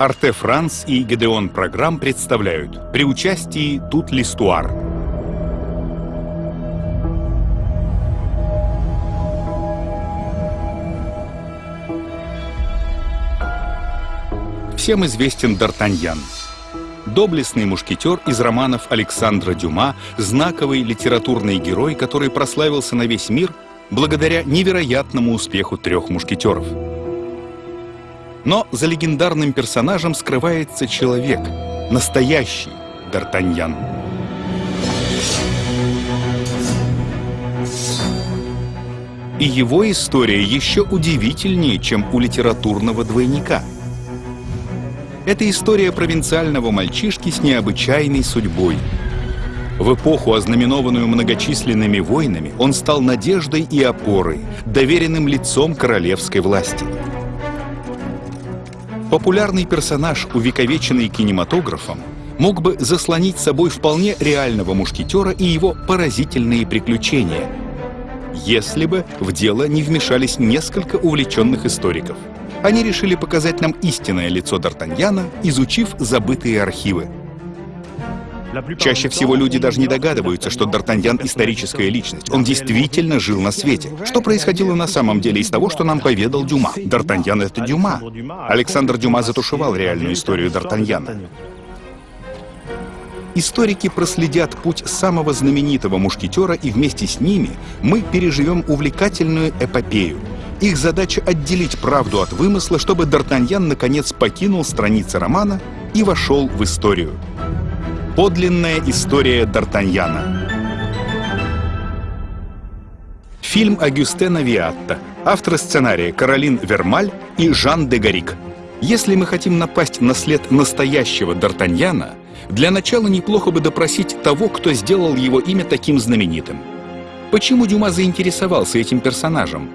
Арте Франс и Гедеон Программ представляют при участии Тут Листуар. Всем известен Д'Артаньян. Доблестный мушкетер из романов Александра Дюма, знаковый литературный герой, который прославился на весь мир благодаря невероятному успеху трех мушкетеров. Но за легендарным персонажем скрывается человек, настоящий Д'Артаньян. И его история еще удивительнее, чем у литературного двойника – это история провинциального мальчишки с необычайной судьбой. В эпоху, ознаменованную многочисленными войнами, он стал надеждой и опорой, доверенным лицом королевской власти. Популярный персонаж, увековеченный кинематографом, мог бы заслонить собой вполне реального мушкетера и его поразительные приключения, если бы в дело не вмешались несколько увлеченных историков – они решили показать нам истинное лицо Д'Артаньяна, изучив забытые архивы. Чаще всего люди даже не догадываются, что Д'Артаньян — историческая личность. Он действительно жил на свете. Что происходило на самом деле из того, что нам поведал Дюма? Д'Артаньян — это Дюма. Александр Дюма затушевал реальную историю Д'Артаньяна. Историки проследят путь самого знаменитого мушкетера, и вместе с ними мы переживем увлекательную эпопею — их задача отделить правду от вымысла, чтобы Д'Артаньян наконец покинул страницы романа и вошел в историю. Подлинная история Д'Артаньяна. Фильм Агюстена Виатта. Авторы сценария Каролин Вермаль и Жан де Гарик. Если мы хотим напасть на след настоящего Д'Артаньяна, для начала неплохо бы допросить того, кто сделал его имя таким знаменитым. Почему Дюма заинтересовался этим персонажем?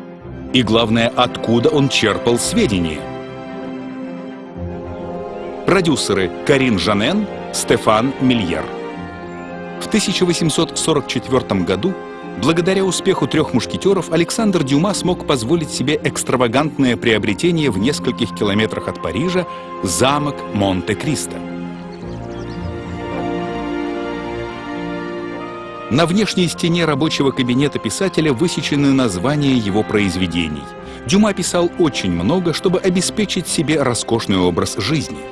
И главное, откуда он черпал сведения. Продюсеры Карин Жанен, Стефан Мильер. В 1844 году, благодаря успеху трех мушкетеров, Александр Дюма смог позволить себе экстравагантное приобретение в нескольких километрах от Парижа замок Монте-Кристо. На внешней стене рабочего кабинета писателя высечены названия его произведений. Дюма писал очень много, чтобы обеспечить себе роскошный образ жизни –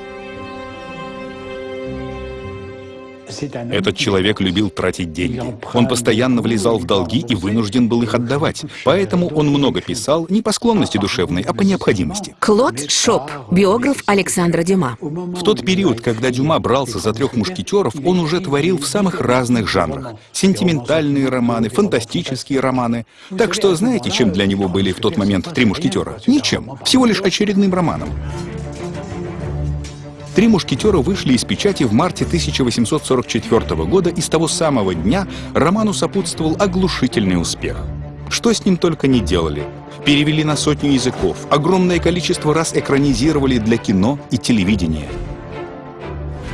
Этот человек любил тратить деньги. Он постоянно влезал в долги и вынужден был их отдавать. Поэтому он много писал не по склонности душевной, а по необходимости. Клод Шоп, биограф Александра Дюма. В тот период, когда Дюма брался за трех мушкетеров, он уже творил в самых разных жанрах. Сентиментальные романы, фантастические романы. Так что знаете, чем для него были в тот момент три мушкетера? Ничем. Всего лишь очередным романом. «Три мушкетера» вышли из печати в марте 1844 года, и с того самого дня роману сопутствовал оглушительный успех. Что с ним только не делали. Перевели на сотню языков, огромное количество раз экранизировали для кино и телевидения.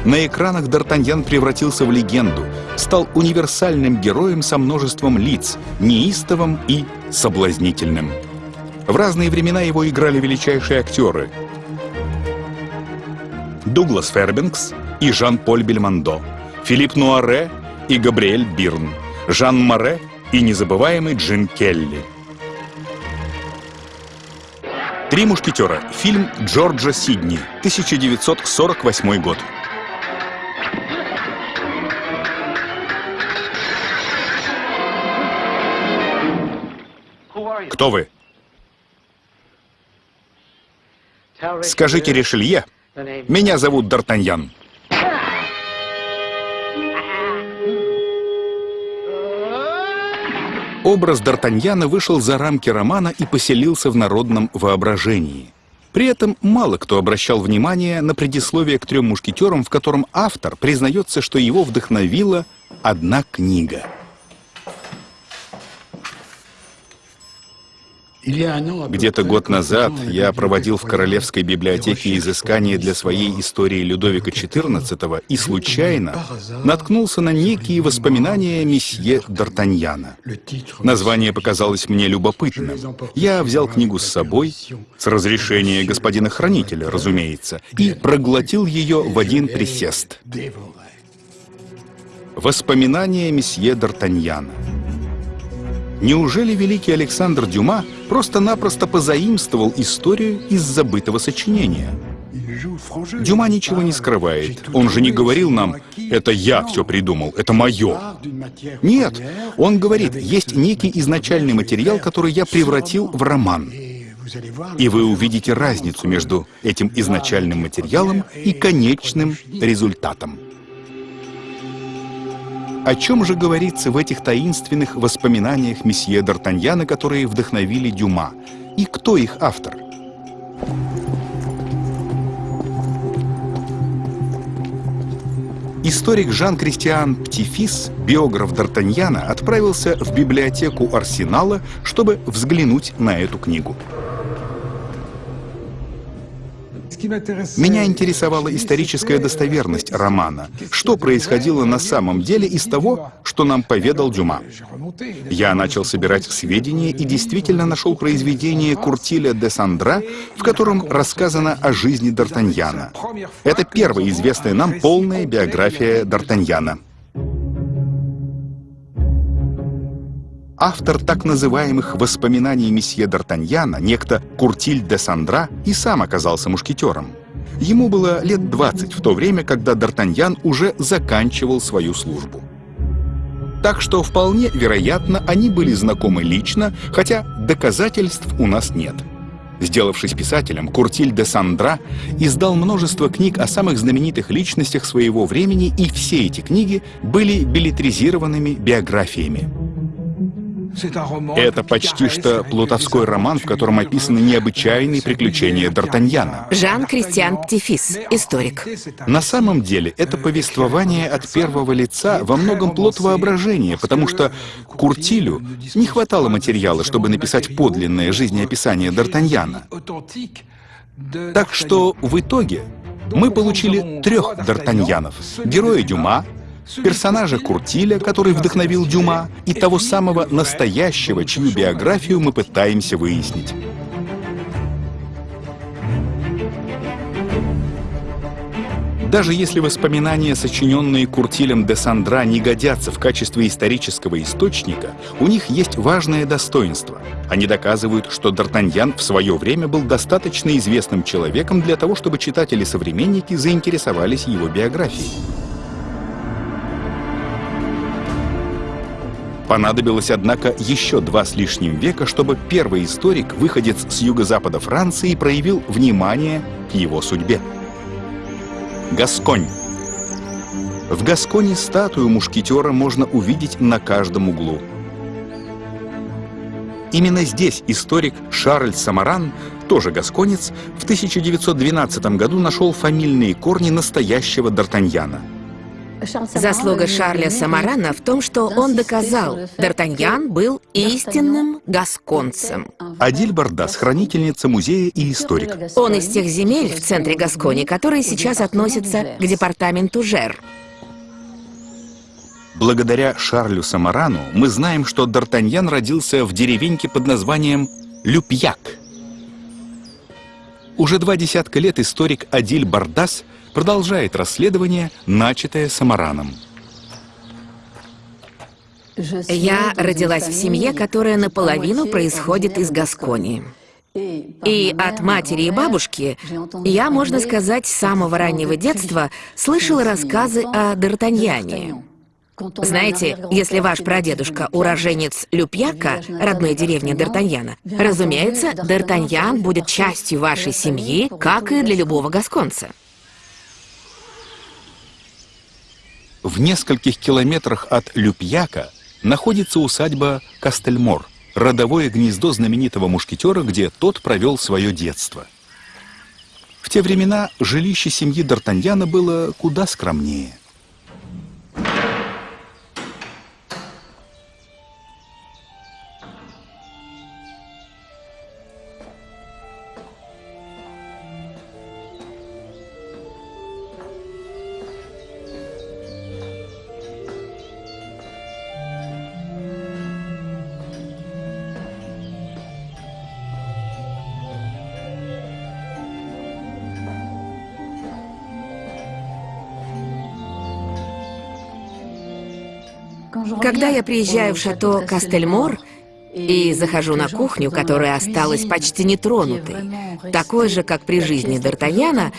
На экранах Д'Артаньян превратился в легенду, стал универсальным героем со множеством лиц, неистовым и соблазнительным. В разные времена его играли величайшие актеры — Дуглас Фербенкс и Жан-Поль Бельмондо, Филипп Нуаре и Габриэль Бирн, Жан Море и незабываемый Джим Келли. «Три мушкетера» — фильм Джорджа Сидни, 1948 год. Кто вы? Скажите Ришелье, меня зовут Д'Артаньян. Образ Д'Артаньяна вышел за рамки романа и поселился в народном воображении. При этом мало кто обращал внимание на предисловие к «Трем мушкетерам», в котором автор признается, что его вдохновила одна книга — Где-то год назад я проводил в Королевской библиотеке изыскания для своей истории Людовика XIV и случайно наткнулся на некие воспоминания месье Д'Артаньяна. Название показалось мне любопытным. Я взял книгу с собой, с разрешения господина хранителя, разумеется, и проглотил ее в один присест. Воспоминания месье Д'Артаньяна. Неужели великий Александр Дюма просто-напросто позаимствовал историю из забытого сочинения? Дюма ничего не скрывает. Он же не говорил нам, это я все придумал, это мое. Нет, он говорит, есть некий изначальный материал, который я превратил в роман. И вы увидите разницу между этим изначальным материалом и конечным результатом. О чем же говорится в этих таинственных воспоминаниях месье Д'Артаньяна, которые вдохновили Дюма? И кто их автор? Историк Жан-Кристиан Птифис, биограф Д'Артаньяна, отправился в библиотеку Арсенала, чтобы взглянуть на эту книгу. Меня интересовала историческая достоверность романа. Что происходило на самом деле из того, что нам поведал Дюма? Я начал собирать сведения и действительно нашел произведение Куртиля де Сандра, в котором рассказано о жизни Д'Артаньяна. Это первая известная нам полная биография Д'Артаньяна. Автор так называемых «Воспоминаний месье Д'Артаньяна», некто Куртиль де Сандра, и сам оказался мушкетером. Ему было лет 20 в то время, когда Д'Артаньян уже заканчивал свою службу. Так что вполне вероятно, они были знакомы лично, хотя доказательств у нас нет. Сделавшись писателем, Куртиль де Сандра издал множество книг о самых знаменитых личностях своего времени, и все эти книги были билетризированными биографиями. Это почти что плутовской роман, в котором описаны необычайные приключения Д'Артаньяна. Жан-Кристиан Птифис, историк. На самом деле, это повествование от первого лица во многом плод воображения, потому что Куртилю не хватало материала, чтобы написать подлинное жизнеописание Д'Артаньяна. Так что в итоге мы получили трех Д'Артаньянов. Героя Дюма, персонажа Куртиля, который вдохновил Дюма, и того самого настоящего, чью биографию мы пытаемся выяснить. Даже если воспоминания, сочиненные Куртилем де Сандра, не годятся в качестве исторического источника, у них есть важное достоинство. Они доказывают, что Д'Артаньян в свое время был достаточно известным человеком для того, чтобы читатели-современники заинтересовались его биографией. Понадобилось, однако, еще два с лишним века, чтобы первый историк, выходец с юго-запада Франции, проявил внимание к его судьбе. Гасконь. В Гасконе статую мушкетера можно увидеть на каждом углу. Именно здесь историк Шарль Самаран, тоже гасконец, в 1912 году нашел фамильные корни настоящего Д'Артаньяна – Заслуга Шарля Самарана в том, что он доказал, Д'Артаньян был истинным гасконцем. Адиль Бардас, хранительница музея и историк. Он из тех земель в центре Гаскони, которые сейчас относятся к департаменту Жер. Благодаря Шарлю Самарану мы знаем, что Д'Артаньян родился в деревеньке под названием Люпьяк. Уже два десятка лет историк Адиль Бардас – продолжает расследование, начатое Самараном. Я родилась в семье, которая наполовину происходит из Гасконии. И от матери и бабушки я, можно сказать, с самого раннего детства слышала рассказы о Д'Артаньяне. Знаете, если ваш прадедушка уроженец Люпьяка, родной деревни Д'Артаньяна, разумеется, Д'Артаньян будет частью вашей семьи, как и для любого гасконца. В нескольких километрах от Люпьяка находится усадьба Кастельмор, родовое гнездо знаменитого мушкетера, где тот провел свое детство. В те времена жилище семьи Д'Артаньяна было куда скромнее. Когда я приезжаю в шато Кастельмор и захожу на кухню, которая осталась почти нетронутой, такой же, как при жизни Д'Артаньяна,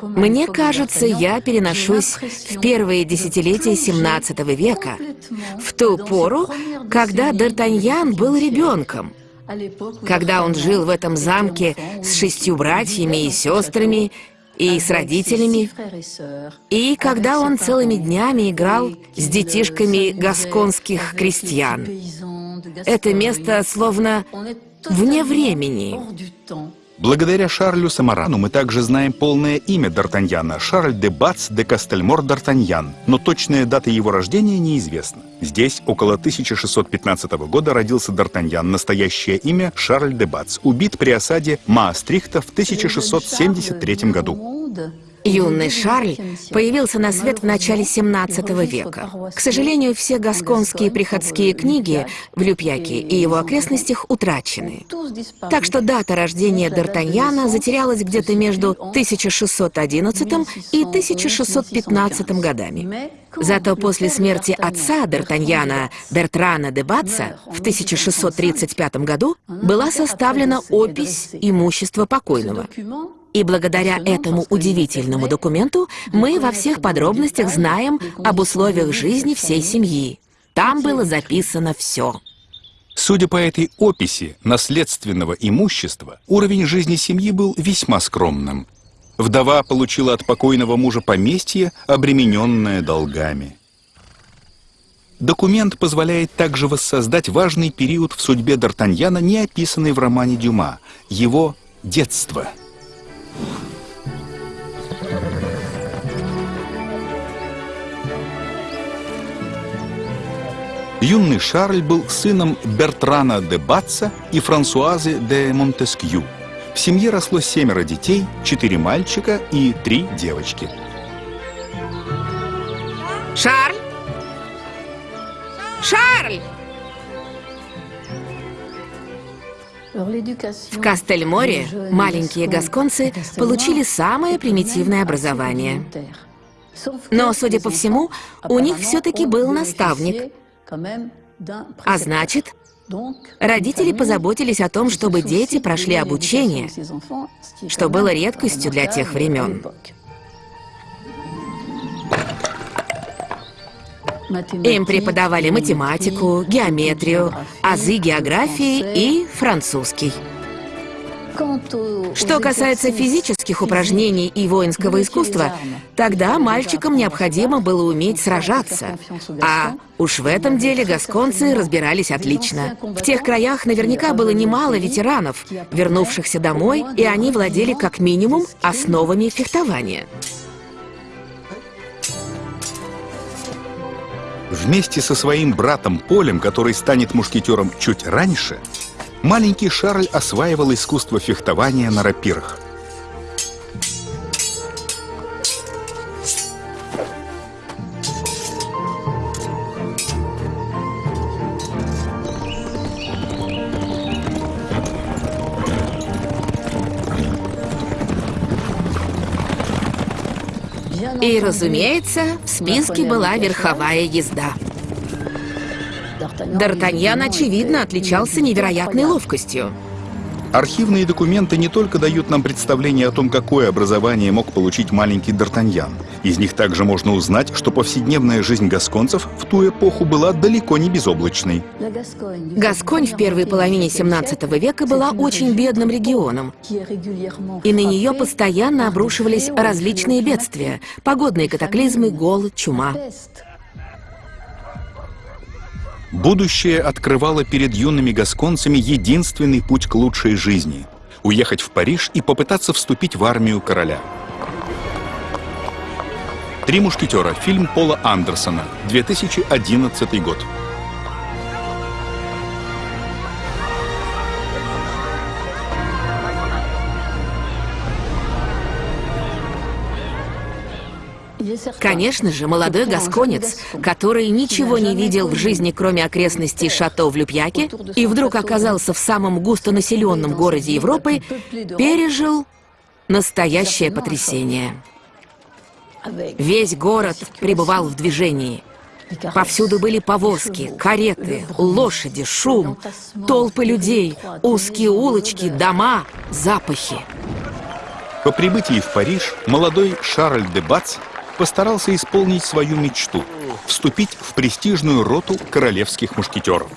мне кажется, я переношусь в первые десятилетия 17 века, в ту пору, когда Д'Артаньян был ребенком, когда он жил в этом замке с шестью братьями и сестрами и с родителями, и когда он целыми днями играл с детишками гасконских крестьян. Это место словно вне времени. Благодаря Шарлю Самарану мы также знаем полное имя Д'Артаньяна – Шарль де Бац де Кастельмор Д'Артаньян, но точная дата его рождения неизвестна. Здесь около 1615 года родился Д'Артаньян, настоящее имя – Шарль де Бац, убит при осаде Маастрихта в 1673 году. Юный Шарль появился на свет в начале 17 века. К сожалению, все гасконские приходские книги в Люпьяке и его окрестностях утрачены. Так что дата рождения Д'Артаньяна затерялась где-то между 1611 и 1615 годами. Зато после смерти отца Д'Артаньяна, Бертрана де Батца, в 1635 году была составлена опись имущества покойного. И благодаря этому удивительному документу мы во всех подробностях знаем об условиях жизни всей семьи. Там было записано все. Судя по этой описи наследственного имущества, уровень жизни семьи был весьма скромным. Вдова получила от покойного мужа поместье, обремененное долгами. Документ позволяет также воссоздать важный период в судьбе Д'Артаньяна, не описанный в романе Дюма, его детство – Юный Шарль был сыном Бертрана де Батца и Франсуазы де Монтескью. В семье росло семеро детей, четыре мальчика и три девочки. Шарль! Шарль! В Кастельморе маленькие гасконцы получили самое примитивное образование. Но, судя по всему, у них все-таки был наставник. А значит, родители позаботились о том, чтобы дети прошли обучение, что было редкостью для тех времен. Им преподавали математику, геометрию, азы географии и французский. Что касается физических упражнений и воинского искусства, тогда мальчикам необходимо было уметь сражаться. А уж в этом деле гасконцы разбирались отлично. В тех краях наверняка было немало ветеранов, вернувшихся домой, и они владели как минимум основами фехтования. Вместе со своим братом Полем, который станет мушкетером чуть раньше, маленький Шарль осваивал искусство фехтования на рапирах. И, разумеется, в списке была верховая езда. Д'Артаньян, очевидно, отличался невероятной ловкостью. Архивные документы не только дают нам представление о том, какое образование мог получить маленький Д'Артаньян. Из них также можно узнать, что повседневная жизнь гасконцев в ту эпоху была далеко не безоблачной. Гасконь в первой половине 17 века была очень бедным регионом, и на нее постоянно обрушивались различные бедствия, погодные катаклизмы, голод, чума. Будущее открывало перед юными гасконцами единственный путь к лучшей жизни – уехать в Париж и попытаться вступить в армию короля. «Три мушкетера» – фильм Пола Андерсона, 2011 год. Конечно же, молодой гасконец, который ничего не видел в жизни, кроме окрестностей шато в Люпьяке, и вдруг оказался в самом густонаселенном городе Европы, пережил настоящее потрясение. Весь город пребывал в движении. Повсюду были повозки, кареты, лошади, шум, толпы людей, узкие улочки, дома, запахи. По прибытии в Париж молодой Шарль де Бац постарался исполнить свою мечту — вступить в престижную роту королевских мушкетеров.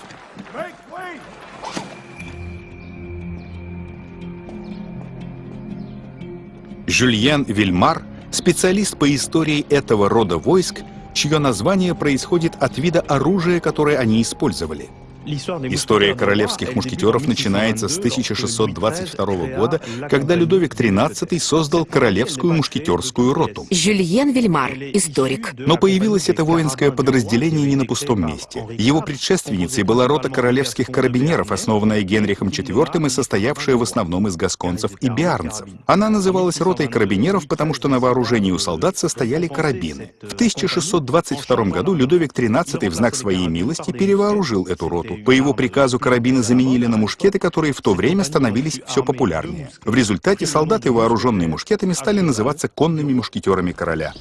Жюльен Вильмар, специалист по истории этого рода войск, чье название происходит от вида оружия, которое они использовали — История королевских мушкетеров начинается с 1622 года, когда Людовик XIII создал королевскую мушкетерскую роту. Жюльен Вильмар, историк. Но появилось это воинское подразделение не на пустом месте. Его предшественницей была рота королевских карабинеров, основанная Генрихом IV и состоявшая в основном из гасконцев и биарнцев. Она называлась ротой карабинеров, потому что на вооружении у солдат состояли карабины. В 1622 году Людовик XIII в знак своей милости перевооружил эту роту. По его приказу карабины заменили на мушкеты, которые в то время становились все популярнее. В результате солдаты, вооруженные мушкетами, стали называться конными мушкетерами короля.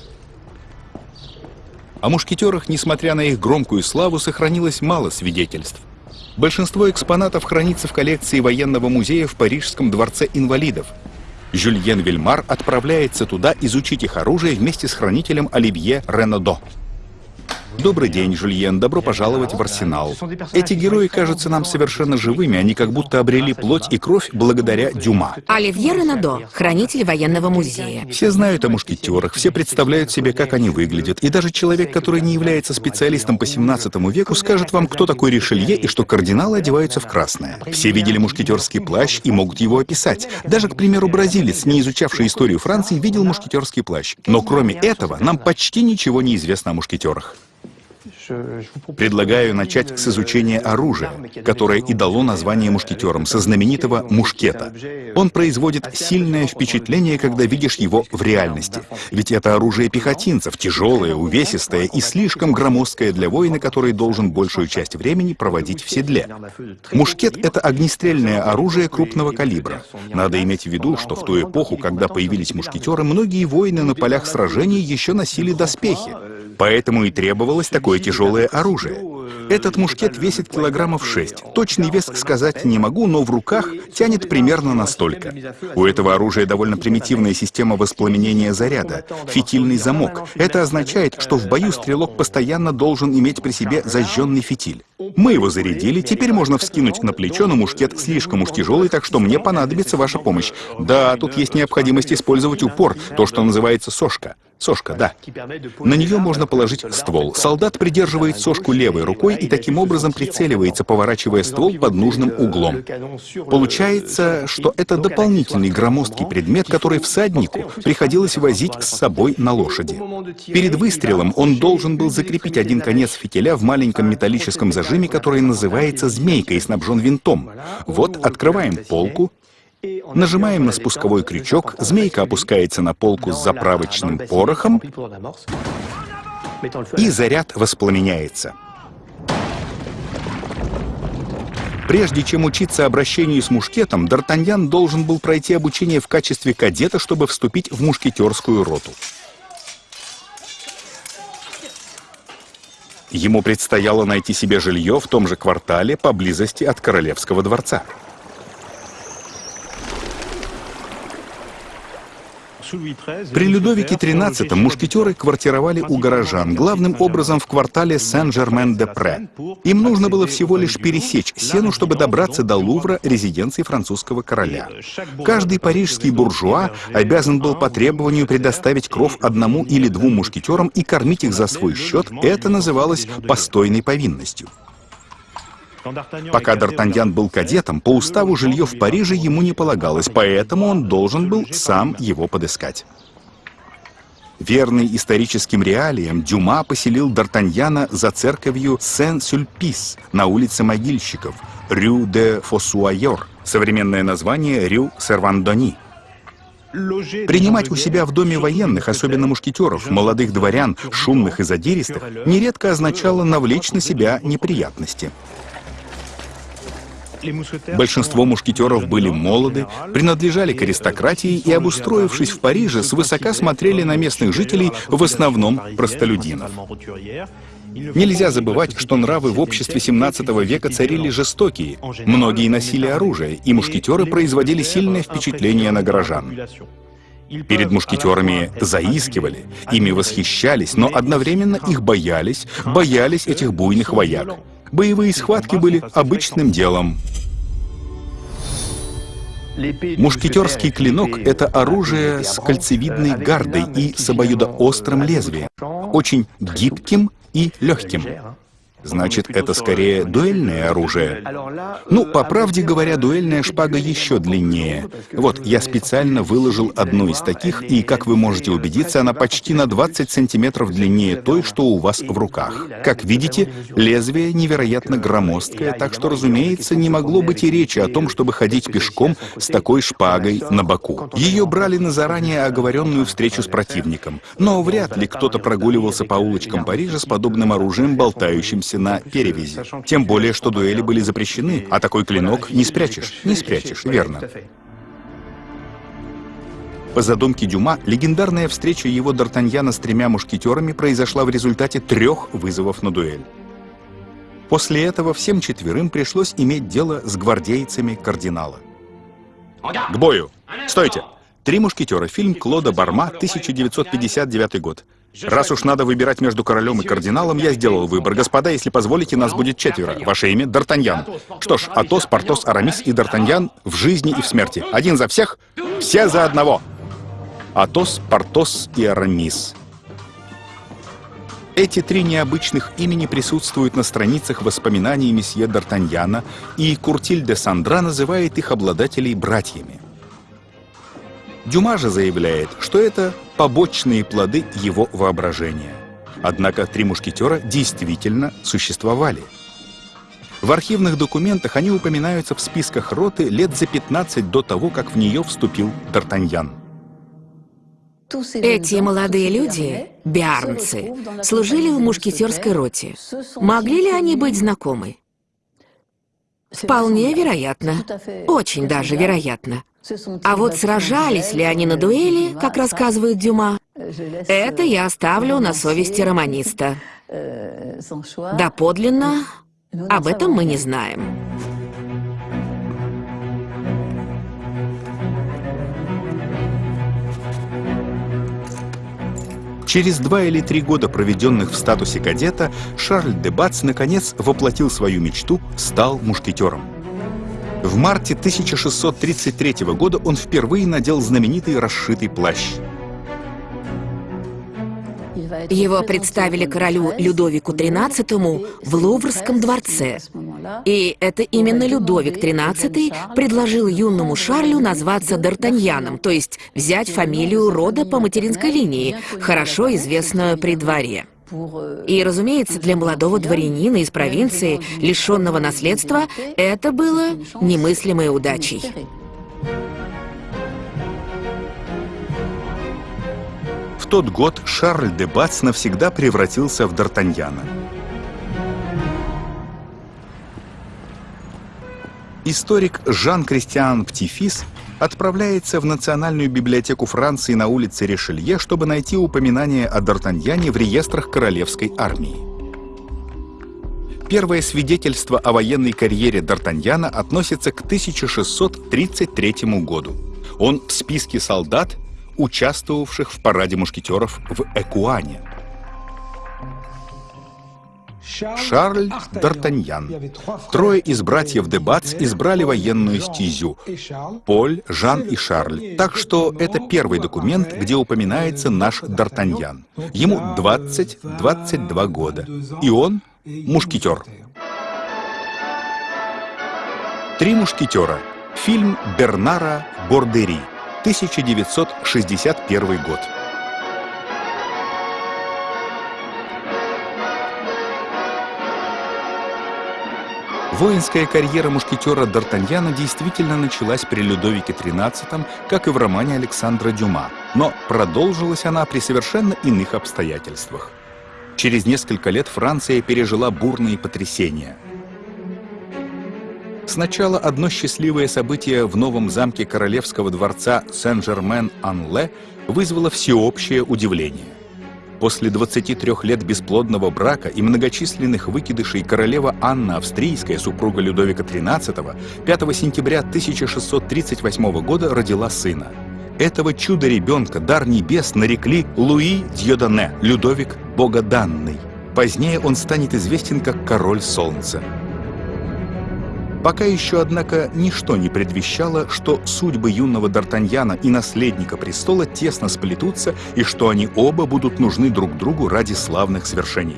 О мушкетерах, несмотря на их громкую славу, сохранилось мало свидетельств. Большинство экспонатов хранится в коллекции военного музея в Парижском дворце инвалидов. Жюльен Вильмар отправляется туда изучить их оружие вместе с хранителем Оливье Ренодо. Добрый день, Жульен. Добро пожаловать в Арсенал. Эти герои кажутся нам совершенно живыми. Они как будто обрели плоть и кровь благодаря Дюма. Оливье Ренадо, хранитель военного музея. Все знают о мушкетерах, все представляют себе, как они выглядят. И даже человек, который не является специалистом по 17 веку, скажет вам, кто такой Ришелье и что кардиналы одеваются в красное. Все видели мушкетерский плащ и могут его описать. Даже, к примеру, бразилец, не изучавший историю Франции, видел мушкетерский плащ. Но кроме этого, нам почти ничего не известно о мушкетерах. Предлагаю начать с изучения оружия, которое и дало название мушкетерам, со знаменитого мушкета. Он производит сильное впечатление, когда видишь его в реальности. Ведь это оружие пехотинцев, тяжелое, увесистое и слишком громоздкое для воина, который должен большую часть времени проводить в седле. Мушкет — это огнестрельное оружие крупного калибра. Надо иметь в виду, что в ту эпоху, когда появились мушкетеры, многие воины на полях сражений еще носили доспехи. Поэтому и требовалось такое тяжелое оружие. Этот мушкет весит килограммов 6. Точный вес сказать не могу, но в руках тянет примерно настолько. У этого оружия довольно примитивная система воспламенения заряда, фитильный замок. Это означает, что в бою стрелок постоянно должен иметь при себе зажженный фитиль. Мы его зарядили, теперь можно вскинуть на плечо, но мушкет слишком уж тяжелый, так что мне понадобится ваша помощь. Да, тут есть необходимость использовать упор, то, что называется сошка. Сошка, да. На нее можно положить ствол. Солдат придерживает сошку левой рукой и таким образом прицеливается, поворачивая ствол под нужным углом. Получается, что это дополнительный громоздкий предмет, который всаднику приходилось возить с собой на лошади. Перед выстрелом он должен был закрепить один конец фитиля в маленьком металлическом зажиме, который называется змейкой и снабжен винтом. Вот открываем полку, Нажимаем на спусковой крючок, змейка опускается на полку с заправочным порохом, и заряд воспламеняется. Прежде чем учиться обращению с мушкетом, Д'Артаньян должен был пройти обучение в качестве кадета, чтобы вступить в мушкетерскую роту. Ему предстояло найти себе жилье в том же квартале поблизости от Королевского дворца. При Людовике XIII мушкетеры квартировали у горожан, главным образом в квартале Сен-Жермен-де-Пре. Им нужно было всего лишь пересечь Сену, чтобы добраться до Лувра, резиденции французского короля. Каждый парижский буржуа обязан был по требованию предоставить кров одному или двум мушкетерам и кормить их за свой счет. Это называлось постойной повинностью. Пока Д'Артаньян был кадетом, по уставу жилье в Париже ему не полагалось, поэтому он должен был сам его подыскать. Верный историческим реалиям, Дюма поселил Д'Артаньяна за церковью Сен-Сюльпис на улице могильщиков, Рю де Фосуайор, современное название Рю Сервандони. Принимать у себя в доме военных, особенно мушкетеров, молодых дворян, шумных и задиристых, нередко означало навлечь на себя неприятности. Большинство мушкетеров были молоды, принадлежали к аристократии и, обустроившись в Париже, свысока смотрели на местных жителей, в основном простолюдинов. Нельзя забывать, что нравы в обществе 17 века царили жестокие. Многие носили оружие, и мушкетеры производили сильное впечатление на горожан. Перед мушкетерами заискивали, ими восхищались, но одновременно их боялись, боялись этих буйных вояк. Боевые схватки были обычным делом. Мушкетерский клинок — это оружие с кольцевидной гардой и с обоюдоострым лезвием, очень гибким и легким. Значит, это скорее дуэльное оружие. Ну, по правде говоря, дуэльная шпага еще длиннее. Вот, я специально выложил одну из таких, и, как вы можете убедиться, она почти на 20 сантиметров длиннее той, что у вас в руках. Как видите, лезвие невероятно громоздкое, так что, разумеется, не могло быть и речи о том, чтобы ходить пешком с такой шпагой на боку. Ее брали на заранее оговоренную встречу с противником. Но вряд ли кто-то прогуливался по улочкам Парижа с подобным оружием, болтающимся находившийся на перевязи. Тем более, что дуэли были запрещены, а такой клинок не спрячешь. Не спрячешь, верно. По задумке Дюма, легендарная встреча его Д'Артаньяна с тремя мушкетерами произошла в результате трех вызовов на дуэль. После этого всем четверым пришлось иметь дело с гвардейцами кардинала. К бою! Стойте! «Три мушкетера», фильм Клода Барма, 1959 год. Раз уж надо выбирать между королем и кардиналом, я сделал выбор. Господа, если позволите, нас будет четверо. Ваше имя — Д'Артаньян. Что ж, Атос, Портос, Арамис и Д'Артаньян в жизни и в смерти. Один за всех, все за одного. Атос, Портос и Арамис. Эти три необычных имени присутствуют на страницах воспоминаний месье Д'Артаньяна, и Куртиль де Сандра называет их обладателей братьями. Дюма же заявляет, что это побочные плоды его воображения. Однако три мушкетера действительно существовали. В архивных документах они упоминаются в списках роты лет за 15 до того, как в нее вступил Д'Артаньян. Эти молодые люди, биарнцы, служили в мушкетерской роте. Могли ли они быть знакомы? Вполне вероятно. Очень даже вероятно. А вот сражались ли они на дуэли, как рассказывает Дюма, это я оставлю на совести романиста. Доподлинно об этом мы не знаем. Через два или три года, проведенных в статусе кадета, Шарль де Бац наконец воплотил свою мечту, стал мушкетером. В марте 1633 года он впервые надел знаменитый расшитый плащ. Его представили королю Людовику XIII в Луврском дворце. И это именно Людовик XIII предложил юному Шарлю назваться Д'Артаньяном, то есть взять фамилию рода по материнской линии, хорошо известную при дворе. И, разумеется, для молодого дворянина из провинции, лишенного наследства, это было немыслимой удачей. В тот год Шарль де Бац навсегда превратился в Д'Артаньяна. Историк Жан-Кристиан Птифис отправляется в Национальную библиотеку Франции на улице Ришелье, чтобы найти упоминание о Д'Артаньяне в реестрах королевской армии. Первое свидетельство о военной карьере Д'Артаньяна относится к 1633 году. Он в списке солдат, участвовавших в параде мушкетеров в Экуане. Шарль Д'Артаньян. Трое из братьев де Бац избрали военную стезю. Поль, Жан и Шарль. Так что это первый документ, где упоминается наш Д'Артаньян. Ему 20-22 года. И он мушкетер. «Три мушкетера». Фильм Бернара Бордери. 1961 год. Воинская карьера мушкетера Д'Артаньяна действительно началась при Людовике XIII, как и в романе Александра Дюма, но продолжилась она при совершенно иных обстоятельствах. Через несколько лет Франция пережила бурные потрясения. Сначала одно счастливое событие в новом замке королевского дворца Сен-Жермен-Ан-Ле вызвало всеобщее удивление. После 23 лет бесплодного брака и многочисленных выкидышей королева Анна Австрийская, супруга Людовика XIII, 5 сентября 1638 года родила сына. Этого чуда-ребенка, дар небес, нарекли Луи Дьодане, Людовик Богоданный. Позднее он станет известен как Король Солнца. Пока еще, однако, ничто не предвещало, что судьбы юного Д'Артаньяна и наследника престола тесно сплетутся и что они оба будут нужны друг другу ради славных свершений.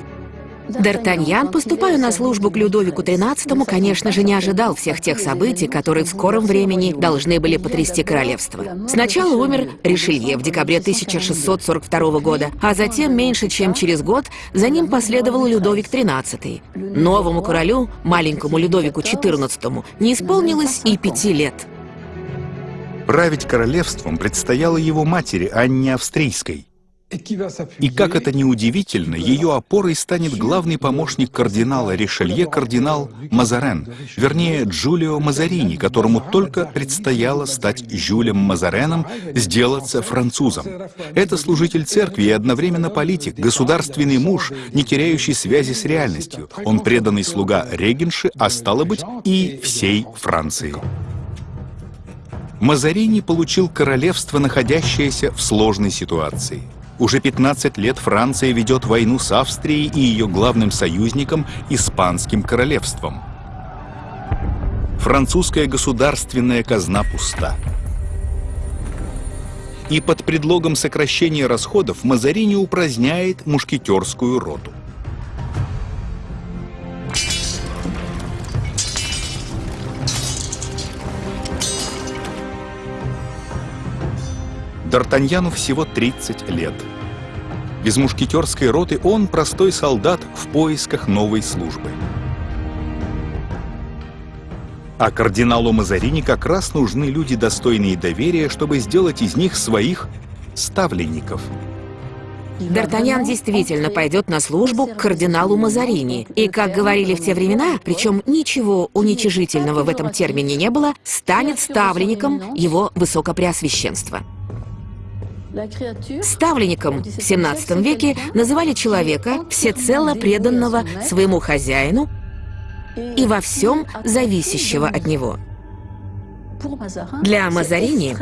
Д'Артаньян, поступая на службу к Людовику XIII, конечно же, не ожидал всех тех событий, которые в скором времени должны были потрясти королевство. Сначала умер Ришелье в декабре 1642 года, а затем, меньше чем через год, за ним последовал Людовик XIII. Новому королю, маленькому Людовику XIV, не исполнилось и пяти лет. Править королевством предстояло его матери Анне Австрийской. И как это ни удивительно, ее опорой станет главный помощник кардинала Ришелье, кардинал Мазарен, вернее, Джулио Мазарини, которому только предстояло стать Жюлем Мазареном, сделаться французом. Это служитель церкви и одновременно политик, государственный муж, не теряющий связи с реальностью. Он преданный слуга регенши, а стало быть, и всей Франции. Мазарини получил королевство, находящееся в сложной ситуации – уже 15 лет Франция ведет войну с Австрией и ее главным союзником – Испанским королевством. Французская государственная казна пуста. И под предлогом сокращения расходов Мазарини упраздняет мушкетерскую роту. Д'Артаньяну всего 30 лет. Без мушкетерской роты он простой солдат в поисках новой службы. А кардиналу Мазарини как раз нужны люди, достойные доверия, чтобы сделать из них своих ставленников. Д'Артаньян действительно пойдет на службу к кардиналу Мазарини. И, как говорили в те времена, причем ничего уничижительного в этом термине не было, станет ставленником его высокопреосвященства. Ставленником в XVII веке называли человека, всецело преданного своему хозяину и во всем зависящего от него. Для Мазарини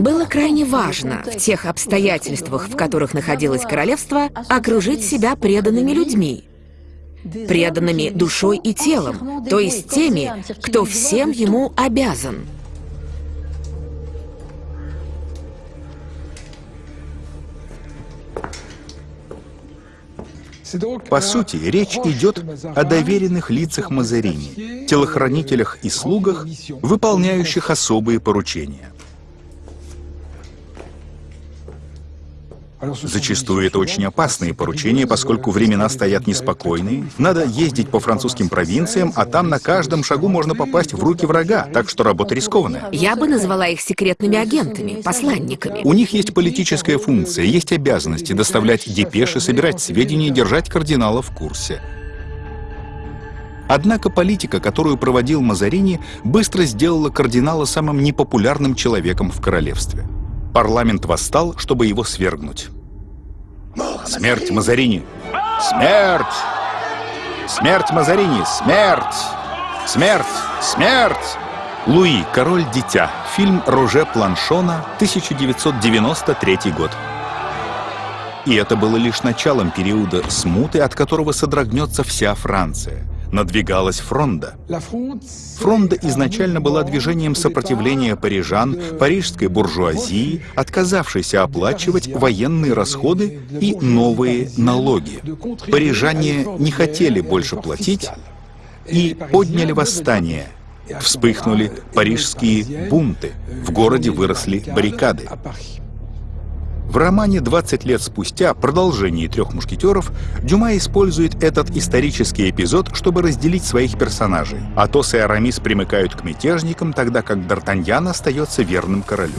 было крайне важно в тех обстоятельствах, в которых находилось королевство, окружить себя преданными людьми, преданными душой и телом, то есть теми, кто всем ему обязан. По сути, речь идет о доверенных лицах Мазарини, телохранителях и слугах, выполняющих особые поручения. Зачастую это очень опасные поручения, поскольку времена стоят неспокойные. Надо ездить по французским провинциям, а там на каждом шагу можно попасть в руки врага, так что работа рискованная. Я бы назвала их секретными агентами, посланниками. У них есть политическая функция, есть обязанности доставлять депеши, собирать сведения, держать кардинала в курсе. Однако политика, которую проводил Мазарини, быстро сделала кардинала самым непопулярным человеком в королевстве. Парламент восстал, чтобы его свергнуть. Смерть Мазарини! Смерть! Смерть Мазарини! Смерть! Смерть! Смерть! Луи, король-дитя. Фильм Роже Планшона, 1993 год. И это было лишь началом периода смуты, от которого содрогнется вся Франция надвигалась фронда. Фронда изначально была движением сопротивления парижан, парижской буржуазии, отказавшейся оплачивать военные расходы и новые налоги. Парижане не хотели больше платить и подняли восстание. Вспыхнули парижские бунты, в городе выросли баррикады. В романе «20 лет спустя. Продолжение трех мушкетеров» Дюма использует этот исторический эпизод, чтобы разделить своих персонажей. Атос и Арамис примыкают к мятежникам, тогда как Д'Артаньян остается верным королю.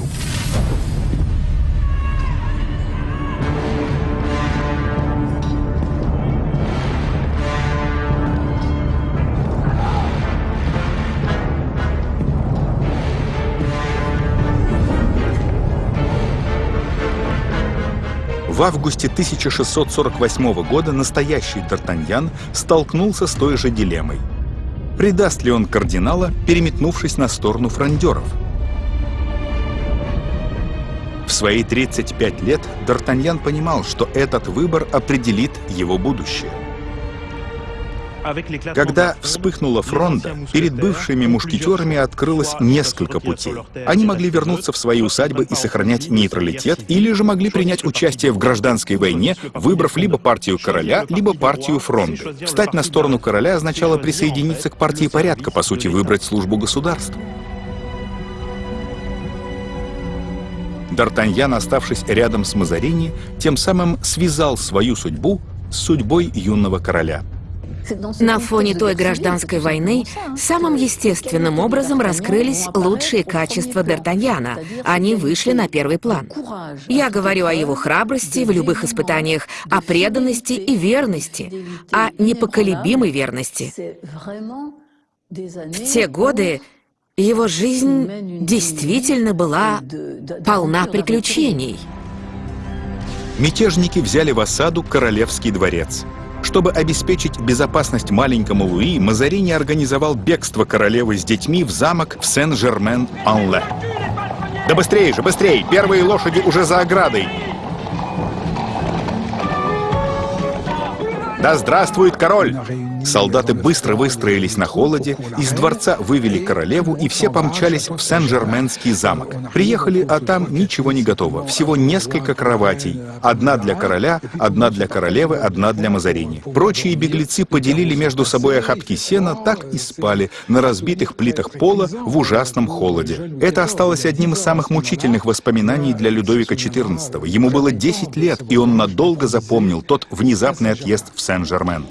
В августе 1648 года настоящий Д'Артаньян столкнулся с той же дилеммой. Предаст ли он кардинала, переметнувшись на сторону фрондеров? В свои 35 лет Д'Артаньян понимал, что этот выбор определит его будущее. Когда вспыхнула фронта, перед бывшими мушкетерами открылось несколько путей. Они могли вернуться в свои усадьбы и сохранять нейтралитет, или же могли принять участие в гражданской войне, выбрав либо партию короля, либо партию фронты. Встать на сторону короля означало присоединиться к партии порядка, по сути, выбрать службу государству. Д'Артаньян, оставшись рядом с Мазарини, тем самым связал свою судьбу с судьбой юного короля. На фоне той гражданской войны самым естественным образом раскрылись лучшие качества Д'Артаньяна. Они вышли на первый план. Я говорю о его храбрости в любых испытаниях, о преданности и верности, о непоколебимой верности. В те годы его жизнь действительно была полна приключений. Мятежники взяли в осаду Королевский дворец. Чтобы обеспечить безопасность маленькому Луи, Мазарини организовал бегство королевы с детьми в замок в Сен-Жермен-Анле. «Да быстрее же, быстрее! Первые лошади уже за оградой!» «Да здравствует король!» Солдаты быстро выстроились на холоде, из дворца вывели королеву, и все помчались в Сен-Жерменский замок. Приехали, а там ничего не готово. Всего несколько кроватей. Одна для короля, одна для королевы, одна для Мазарини. Прочие беглецы поделили между собой охапки сена, так и спали на разбитых плитах пола в ужасном холоде. Это осталось одним из самых мучительных воспоминаний для Людовика XIV. Ему было 10 лет, и он надолго запомнил тот внезапный отъезд в Сен-Жермен.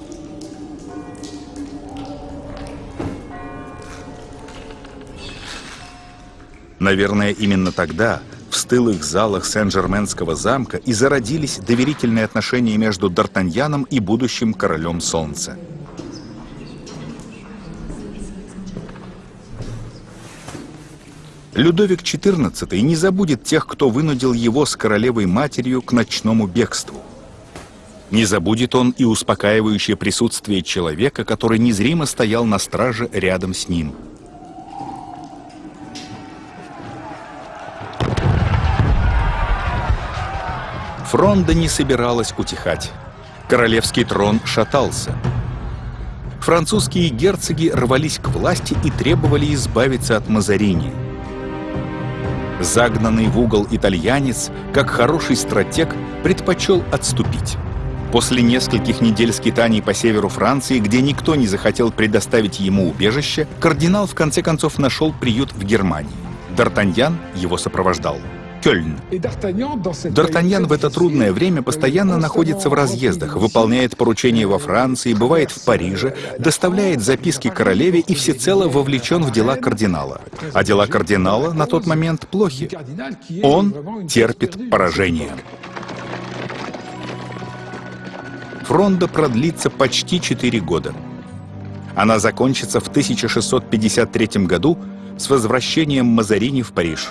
Наверное, именно тогда, в стылых залах Сен-Жерменского замка, и зародились доверительные отношения между Д'Артаньяном и будущим королем Солнца. Людовик XIV не забудет тех, кто вынудил его с королевой-матерью к ночному бегству. Не забудет он и успокаивающее присутствие человека, который незримо стоял на страже рядом с ним – Фронда не собиралась утихать. Королевский трон шатался. Французские герцоги рвались к власти и требовали избавиться от Мазарини. Загнанный в угол итальянец, как хороший стратег, предпочел отступить. После нескольких недель скитаний по северу Франции, где никто не захотел предоставить ему убежище, кардинал в конце концов нашел приют в Германии. Д'Артаньян его сопровождал. Кёльн. Д'Артаньян в это трудное время постоянно находится в разъездах, выполняет поручения во Франции, бывает в Париже, доставляет записки королеве и всецело вовлечен в дела кардинала. А дела кардинала на тот момент плохи. Он терпит поражение. Фронда продлится почти 4 года. Она закончится в 1653 году с возвращением Мазарини в Париж.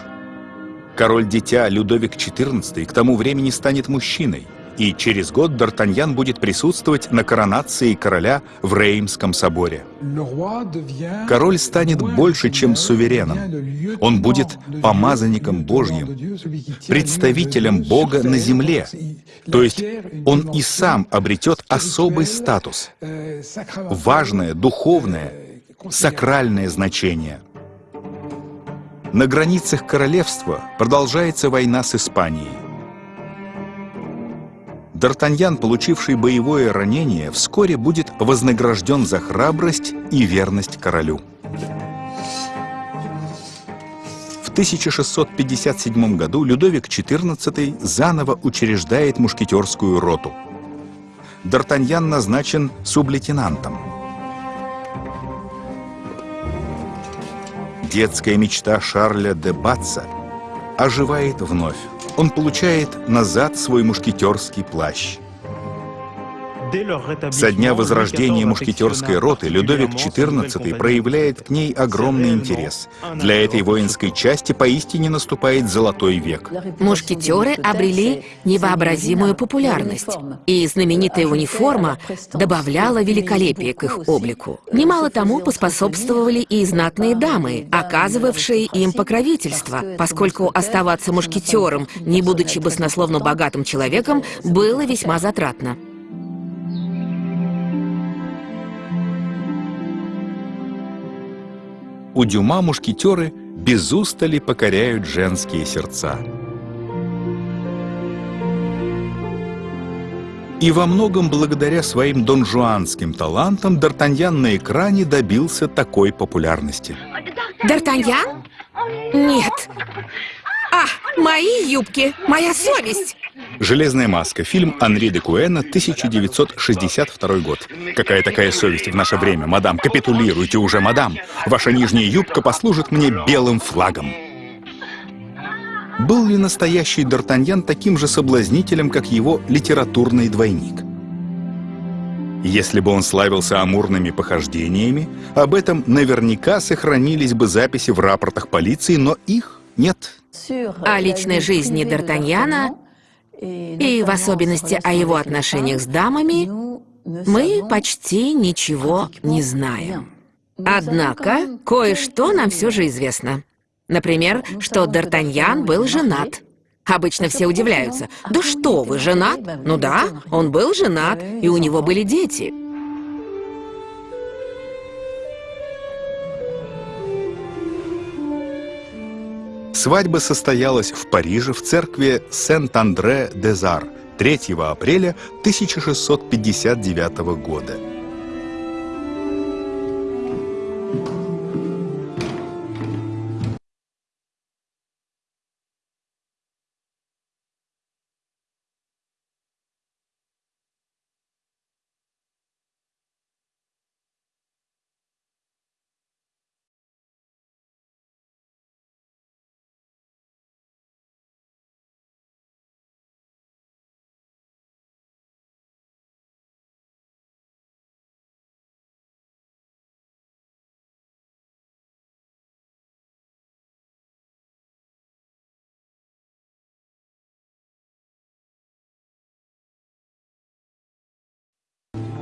Король-дитя Людовик XIV к тому времени станет мужчиной, и через год Д'Артаньян будет присутствовать на коронации короля в Реймском соборе. Король станет больше, чем сувереном. Он будет помазанником Божьим, представителем Бога на земле. То есть он и сам обретет особый статус, важное, духовное, сакральное значение – на границах королевства продолжается война с Испанией. Д'Артаньян, получивший боевое ранение, вскоре будет вознагражден за храбрость и верность королю. В 1657 году Людовик XIV заново учреждает мушкетерскую роту. Д'Артаньян назначен сублейтенантом. Детская мечта Шарля де Батца оживает вновь. Он получает назад свой мушкетерский плащ. Со дня возрождения мушкетерской роты Людовик XIV проявляет к ней огромный интерес. Для этой воинской части поистине наступает золотой век. Мушкетеры обрели невообразимую популярность, и знаменитая униформа добавляла великолепие к их облику. Немало тому поспособствовали и знатные дамы, оказывавшие им покровительство, поскольку оставаться мушкетером, не будучи баснословно богатым человеком, было весьма затратно. У Дюма мушкетеры без устали покоряют женские сердца. И во многом благодаря своим донжуанским талантам Д'Артаньян на экране добился такой популярности. Д'Артаньян? Нет. А, мои юбки, моя совесть. «Железная маска», фильм Анри де Куэна, 1962 год. Какая такая совесть в наше время, мадам? Капитулируйте уже, мадам. Ваша нижняя юбка послужит мне белым флагом. Был ли настоящий Д'Артаньян таким же соблазнителем, как его литературный двойник? Если бы он славился амурными похождениями, об этом наверняка сохранились бы записи в рапортах полиции, но их нет. О личной жизни Д'Артаньяна и в особенности о его отношениях с дамами, мы почти ничего не знаем. Однако, кое-что нам все же известно. Например, что Д'Артаньян был женат. Обычно все удивляются. «Да что вы, женат?» Ну да, он был женат, и у него были дети. Свадьба состоялась в Париже в церкви Сент-Андре-де-Зар 3 апреля 1659 года.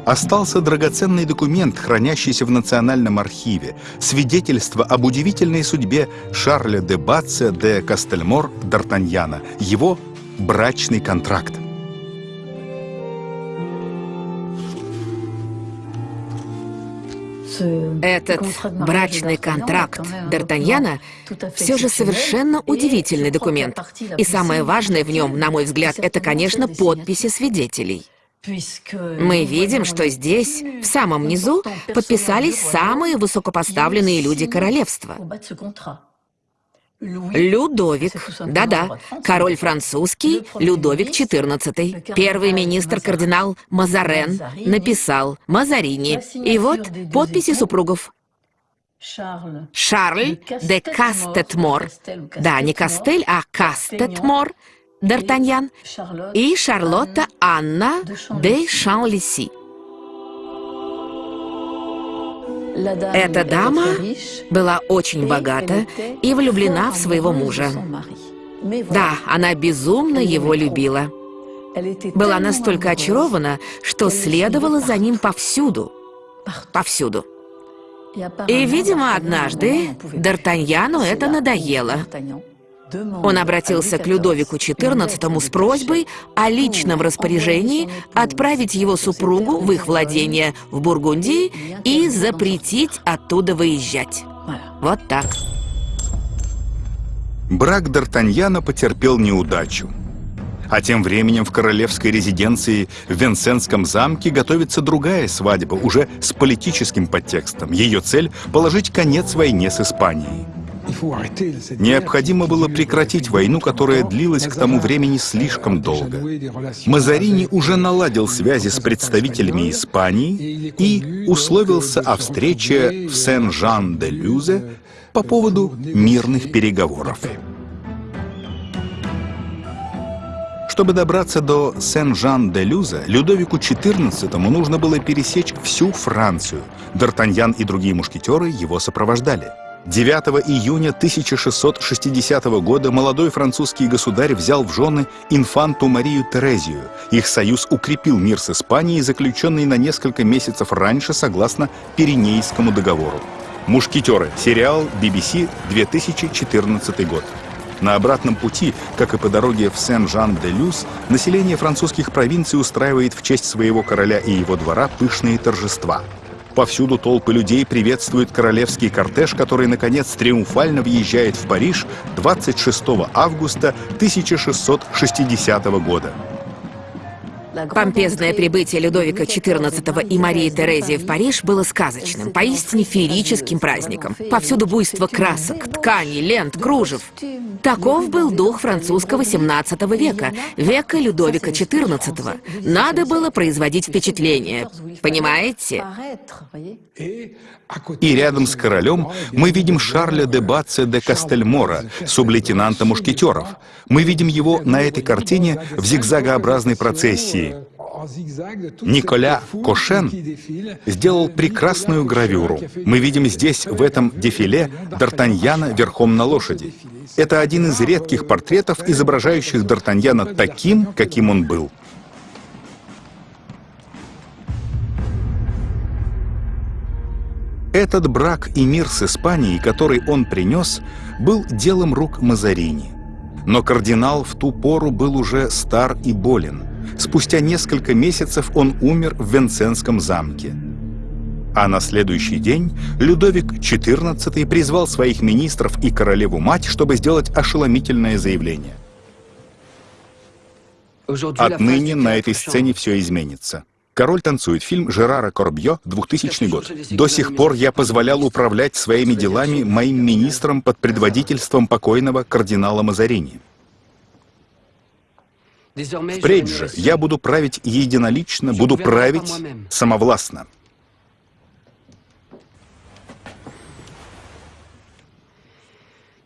Остался драгоценный документ, хранящийся в Национальном архиве, свидетельство об удивительной судьбе Шарля де Батце де Кастельмор Д'Артаньяна, его брачный контракт. Этот брачный контракт Д'Артаньяна все же совершенно удивительный документ. И самое важное в нем, на мой взгляд, это, конечно, подписи свидетелей. Мы видим, что здесь, в самом низу, подписались самые высокопоставленные люди королевства. Людовик, да-да, король французский, Людовик XIV. Первый министр кардинал Мазарен написал Мазарини. И вот подписи супругов. Шарль де Кастетмор. Да, не Кастель, а Кастетмор Д'Артаньян и Шарлотта Анна де Шанлиси. Эта дама была очень богата и влюблена в своего мужа. Да, она безумно его любила. Была настолько очарована, что следовала за ним повсюду. Повсюду. И, видимо, однажды Д'Артаньяну это надоело. Он обратился к Людовику XIV с просьбой о личном распоряжении отправить его супругу в их владение в Бургундии и запретить оттуда выезжать. Вот так. Брак Д'Артаньяна потерпел неудачу. А тем временем в королевской резиденции в Венсенском замке готовится другая свадьба, уже с политическим подтекстом. Ее цель — положить конец войне с Испанией. Необходимо было прекратить войну, которая длилась к тому времени слишком долго. Мазарини уже наладил связи с представителями Испании и условился о встрече в Сен-Жан-де-Люзе по поводу мирных переговоров. Чтобы добраться до Сен-Жан-де-Люза, Людовику XIV нужно было пересечь всю Францию. Д'Артаньян и другие мушкетеры его сопровождали. 9 июня 1660 года молодой французский государь взял в жены инфанту Марию Терезию. Их союз укрепил мир с Испанией, заключенный на несколько месяцев раньше согласно Пиренейскому договору. «Мушкетеры» — сериал BBC 2014 год. На обратном пути, как и по дороге в Сен-Жан-де-Люс, население французских провинций устраивает в честь своего короля и его двора пышные торжества — Повсюду толпы людей приветствуют королевский кортеж, который, наконец, триумфально въезжает в Париж 26 августа 1660 года. Помпезное прибытие Людовика XIV и Марии Терезии в Париж было сказочным, поистине феерическим праздником. Повсюду буйство красок, тканей, лент, кружев. Таков был дух французского XVII века, века Людовика XIV. Надо было производить впечатление. Понимаете? И рядом с королем мы видим Шарля де Баце де Кастельмора, сублейтенанта мушкетеров. Мы видим его на этой картине в зигзагообразной процессии. Николя Кошен сделал прекрасную гравюру. Мы видим здесь, в этом дефиле, Д'Артаньяна верхом на лошади. Это один из редких портретов, изображающих Д'Артаньяна таким, каким он был. Этот брак и мир с Испанией, который он принес, был делом рук Мазарини. Но кардинал в ту пору был уже стар и болен. Спустя несколько месяцев он умер в Венценском замке. А на следующий день Людовик XIV призвал своих министров и королеву-мать, чтобы сделать ошеломительное заявление. Отныне на этой сцене все изменится. «Король танцует» — фильм Жерара Корбье, 2000 год. До сих пор я позволял управлять своими делами моим министрам под предводительством покойного кардинала Мазарини. Впредь же я буду править единолично, буду править самовластно.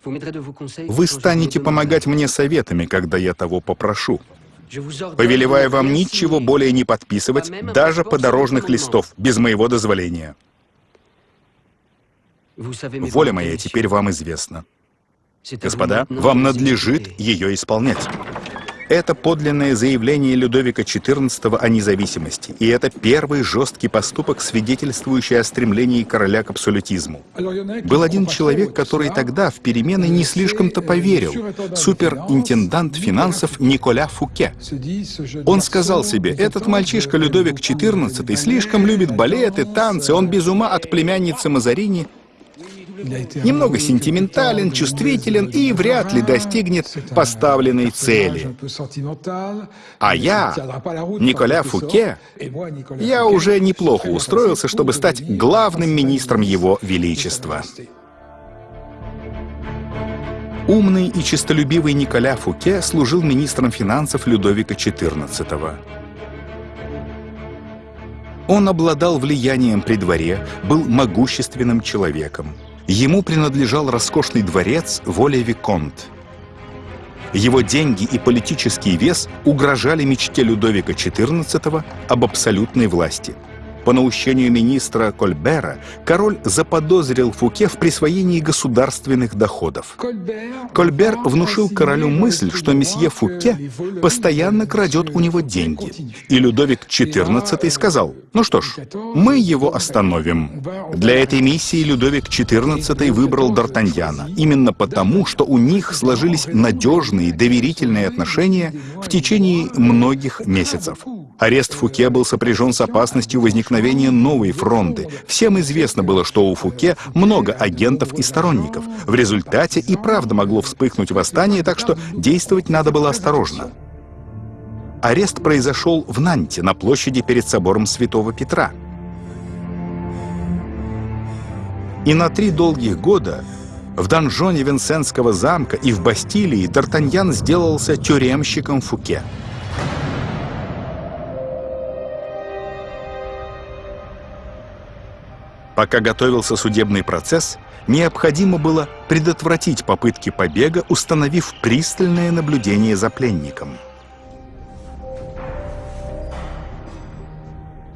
Вы станете помогать мне советами, когда я того попрошу. Повелеваю вам ничего более не подписывать, даже подорожных листов, без моего дозволения. Воля моя теперь вам известна. Господа, вам надлежит ее исполнять. Это подлинное заявление Людовика XIV о независимости, и это первый жесткий поступок, свидетельствующий о стремлении короля к абсолютизму. Был один человек, который тогда в перемены не слишком-то поверил, суперинтендант финансов Николя Фуке. Он сказал себе, этот мальчишка Людовик XIV слишком любит балеты, танцы, он без ума от племянницы Мазарини, немного сентиментален, чувствителен и вряд ли достигнет поставленной цели. А я, Николя Фуке, я уже неплохо устроился, чтобы стать главным министром Его Величества. Умный и честолюбивый Николя Фуке служил министром финансов Людовика XIV. Он обладал влиянием при дворе, был могущественным человеком. Ему принадлежал роскошный дворец Воля Виконт. Его деньги и политический вес угрожали мечте Людовика XIV об абсолютной власти – по наущению министра Кольбера король заподозрил Фуке в присвоении государственных доходов. Кольбер внушил королю мысль, что месье Фуке постоянно крадет у него деньги. И Людовик XIV сказал, ну что ж, мы его остановим. Для этой миссии Людовик XIV выбрал Д'Артаньяна, именно потому, что у них сложились надежные, доверительные отношения в течение многих месяцев. Арест Фуке был сопряжен с опасностью возникновения новой фронты. Всем известно было, что у Фуке много агентов и сторонников. В результате и правда могло вспыхнуть восстание, так что действовать надо было осторожно. Арест произошел в Нанте, на площади перед собором Святого Петра. И на три долгих года в донжоне Винсентского замка и в Бастилии Д'Артаньян сделался тюремщиком Фуке. Пока готовился судебный процесс, необходимо было предотвратить попытки побега, установив пристальное наблюдение за пленником.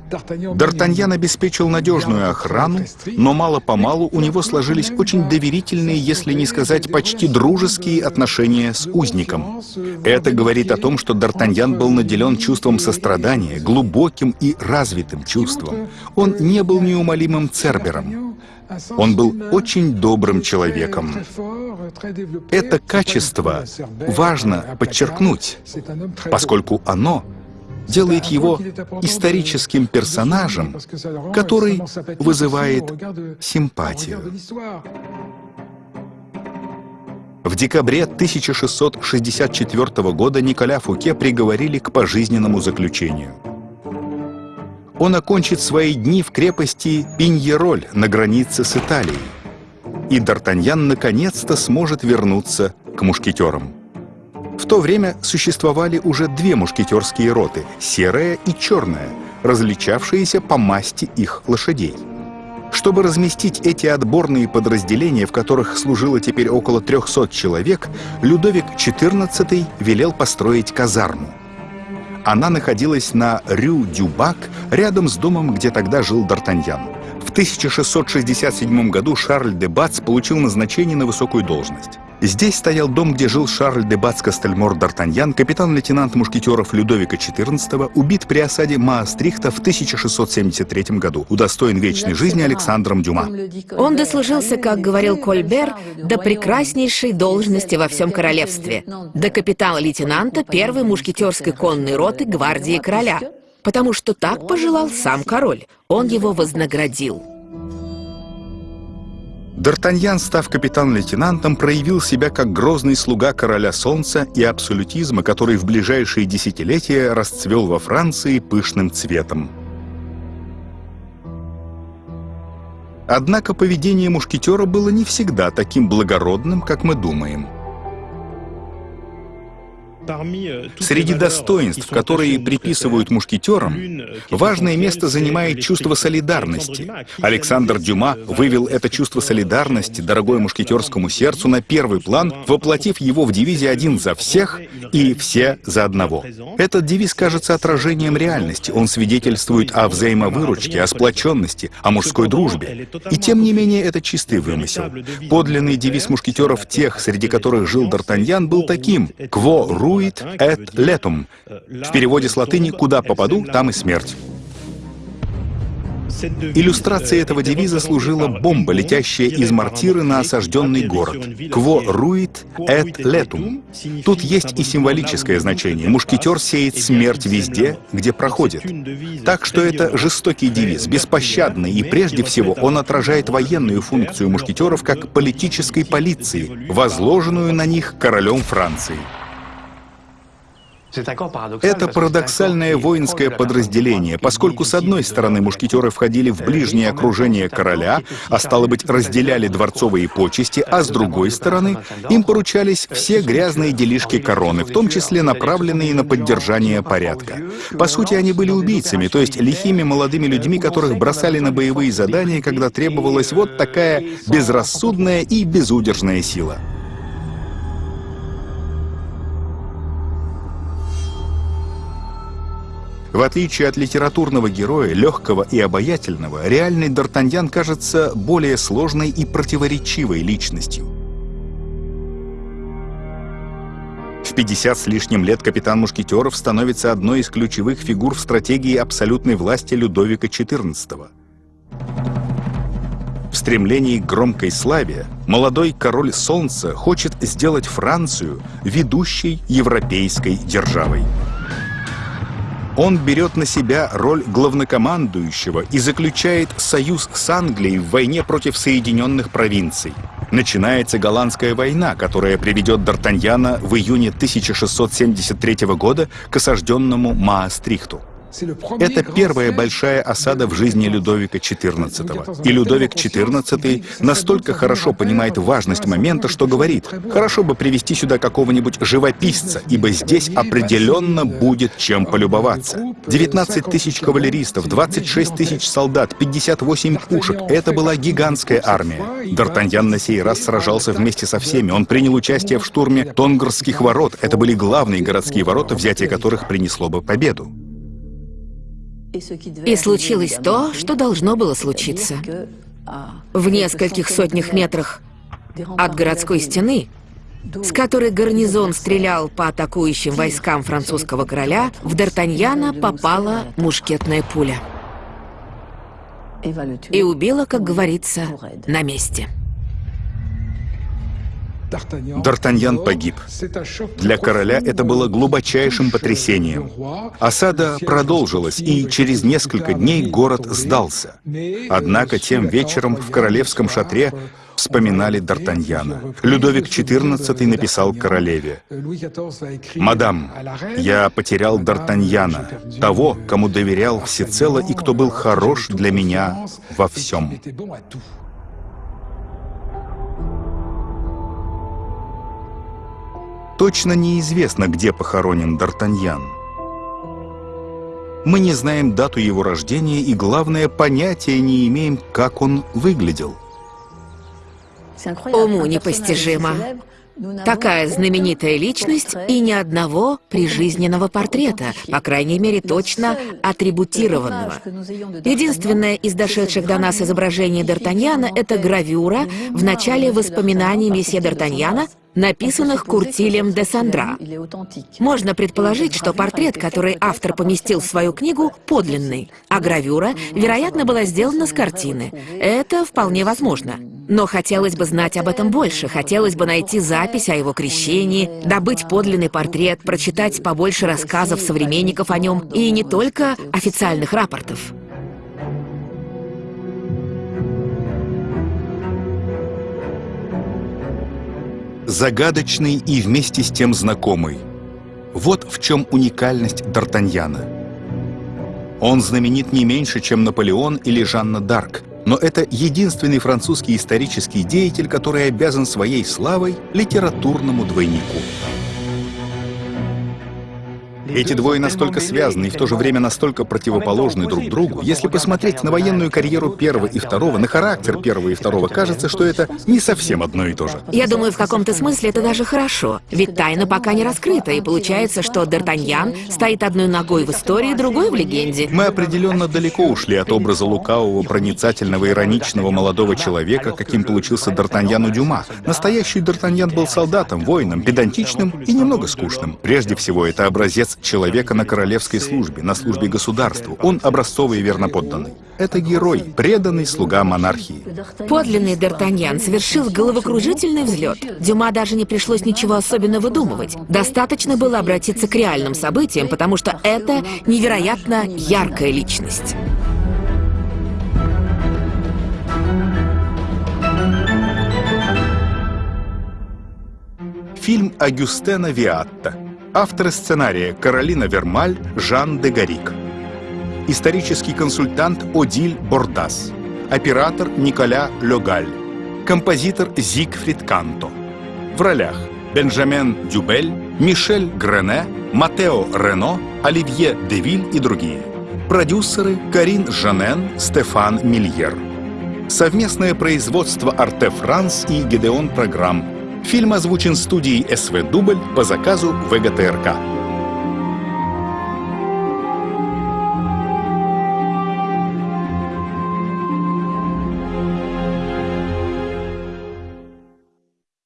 Д'Артаньян обеспечил надежную охрану, но мало-помалу у него сложились очень доверительные, если не сказать почти дружеские отношения с узником. Это говорит о том, что Д'Артаньян был наделен чувством сострадания, глубоким и развитым чувством. Он не был неумолимым цербером. Он был очень добрым человеком. Это качество важно подчеркнуть, поскольку оно делает его историческим персонажем, который вызывает симпатию. В декабре 1664 года Николя Фуке приговорили к пожизненному заключению. Он окончит свои дни в крепости Пиньероль на границе с Италией. И Д'Артаньян наконец-то сможет вернуться к мушкетерам. В то время существовали уже две мушкетерские роты — серая и черная, различавшиеся по масти их лошадей. Чтобы разместить эти отборные подразделения, в которых служило теперь около 300 человек, Людовик XIV велел построить казарму. Она находилась на Рю-Дюбак, рядом с домом, где тогда жил Д'Артаньян. В 1667 году Шарль де Бац получил назначение на высокую должность. Здесь стоял дом, где жил Шарль де Бац Кастельмор Д'Артаньян, капитан-лейтенант мушкетеров Людовика XIV, убит при осаде Маастрихта в 1673 году, удостоен вечной жизни Александром Дюма. Он дослужился, как говорил Кольбер, до прекраснейшей должности во всем королевстве, до капитана-лейтенанта первой мушкетерской конной роты гвардии короля, потому что так пожелал сам король. Он его вознаградил. Д'Артаньян, став капитан-лейтенантом, проявил себя как грозный слуга короля солнца и абсолютизма, который в ближайшие десятилетия расцвел во Франции пышным цветом. Однако поведение мушкетера было не всегда таким благородным, как мы думаем – Среди достоинств, которые приписывают мушкетерам, важное место занимает чувство солидарности. Александр Дюма вывел это чувство солидарности, дорогое мушкетерскому сердцу, на первый план, воплотив его в девизе «один за всех» и «все за одного». Этот девиз кажется отражением реальности. Он свидетельствует о взаимовыручке, о сплоченности, о мужской дружбе. И тем не менее это чистый вымысел. Подлинный девиз мушкетеров тех, среди которых жил Д'Артаньян, был таким «Кво ру «Fuit et letum». В переводе с латыни «Куда попаду, там и смерть». Иллюстрацией этого девиза служила бомба, летящая из мортиры на осажденный город. «Quo ruit et letum». Тут есть и символическое значение. Мушкетер сеет смерть везде, где проходит. Так что это жестокий девиз, беспощадный, и прежде всего он отражает военную функцию мушкетеров как политической полиции, возложенную на них королем Франции. Это парадоксальное воинское подразделение, поскольку с одной стороны мушкетеры входили в ближнее окружение короля, а стало быть, разделяли дворцовые почести, а с другой стороны им поручались все грязные делишки короны, в том числе направленные на поддержание порядка. По сути, они были убийцами, то есть лихими молодыми людьми, которых бросали на боевые задания, когда требовалась вот такая безрассудная и безудержная сила. В отличие от литературного героя, легкого и обаятельного, реальный Д'Артаньян кажется более сложной и противоречивой личностью. В 50 с лишним лет капитан Мушкетеров становится одной из ключевых фигур в стратегии абсолютной власти Людовика XIV. В стремлении к громкой славе молодой король Солнца хочет сделать Францию ведущей европейской державой. Он берет на себя роль главнокомандующего и заключает союз с Англией в войне против Соединенных провинций. Начинается Голландская война, которая приведет Д'Артаньяна в июне 1673 года к осажденному Маастрихту. Это первая большая осада в жизни Людовика XIV. И Людовик XIV настолько хорошо понимает важность момента, что говорит, хорошо бы привести сюда какого-нибудь живописца, ибо здесь определенно будет чем полюбоваться. 19 тысяч кавалеристов, 26 тысяч солдат, 58 пушек — это была гигантская армия. Д'Артаньян на сей раз сражался вместе со всеми. Он принял участие в штурме Тонгорских ворот. Это были главные городские ворота, взятие которых принесло бы победу. И случилось то, что должно было случиться. В нескольких сотнях метрах от городской стены, с которой гарнизон стрелял по атакующим войскам французского короля, в Д'Артаньяна попала мушкетная пуля. И убила, как говорится, на месте. Д'Артаньян погиб. Для короля это было глубочайшим потрясением. Осада продолжилась, и через несколько дней город сдался. Однако тем вечером в королевском шатре вспоминали Д'Артаньяна. Людовик XIV написал королеве, «Мадам, я потерял Д'Артаньяна, того, кому доверял всецело и кто был хорош для меня во всем». Точно неизвестно, где похоронен Д'Артаньян. Мы не знаем дату его рождения и, главное, понятия не имеем, как он выглядел. Уму непостижимо. Такая знаменитая личность и ни одного прижизненного портрета, по крайней мере, точно атрибутированного. Единственное из дошедших до нас изображений Д'Артаньяна — это гравюра в начале воспоминаний месье Д'Артаньяна, написанных Куртилем де Сандра. Можно предположить, что портрет, который автор поместил в свою книгу, подлинный, а гравюра, вероятно, была сделана с картины. Это вполне возможно. Но хотелось бы знать об этом больше, хотелось бы найти запись о его крещении, добыть подлинный портрет, прочитать побольше рассказов современников о нем и не только официальных рапортов. Загадочный и вместе с тем знакомый. Вот в чем уникальность Д'Артаньяна. Он знаменит не меньше, чем Наполеон или Жанна Д'Арк, но это единственный французский исторический деятель, который обязан своей славой литературному двойнику. Эти двое настолько связаны и в то же время настолько противоположны друг другу. Если посмотреть на военную карьеру первого и второго, на характер первого и второго, кажется, что это не совсем одно и то же. Я думаю, в каком-то смысле это даже хорошо. Ведь тайна пока не раскрыта, и получается, что Д'Артаньян стоит одной ногой в истории, другой в легенде. Мы определенно далеко ушли от образа лукавого, проницательного, ироничного молодого человека, каким получился Д'Артаньян у Дюма. Настоящий Д'Артаньян был солдатом, воином, педантичным и немного скучным. Прежде всего, это образец человека на королевской службе, на службе государству. Он образцовый и верноподданный. Это герой, преданный слуга монархии. Подлинный Д'Артаньян совершил головокружительный взлет. Дюма даже не пришлось ничего особенно выдумывать. Достаточно было обратиться к реальным событиям, потому что это невероятно яркая личность. Фильм Агюстена Виатта Авторы сценария Каролина Вермаль, Жан де Гарик. Исторический консультант Одиль Бордас. Оператор Николя Легаль. Композитор Зигфрид Канто. В ролях Бенджамен Дюбель, Мишель Грене, Матео Рено, Оливье Девиль и другие. Продюсеры Карин Жанен, Стефан Мильер. Совместное производство Арте Франс и Гедеон Программ Фильм озвучен студией СВ «Дубль» по заказу ВГТРК.